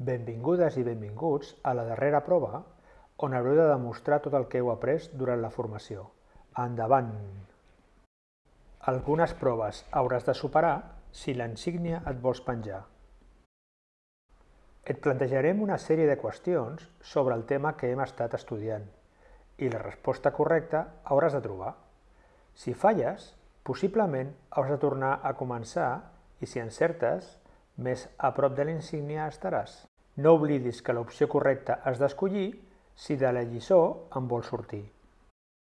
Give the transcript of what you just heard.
Benvingudes i benvinguts a la darrera prova, on haureu de demostrar tot el que heu après durant la formació. Endavant! Algunes proves hauràs de superar si l'insígnia et vols penjar. Et plantejarem una sèrie de qüestions sobre el tema que hem estat estudiant i la resposta correcta hauràs de trobar. Si falles, possiblement hauràs de tornar a començar i si encertes, més a prop de l'insígnia estaràs. No oblidis que l'opció correcta has d'escollir si de la lliçó en vols sortir.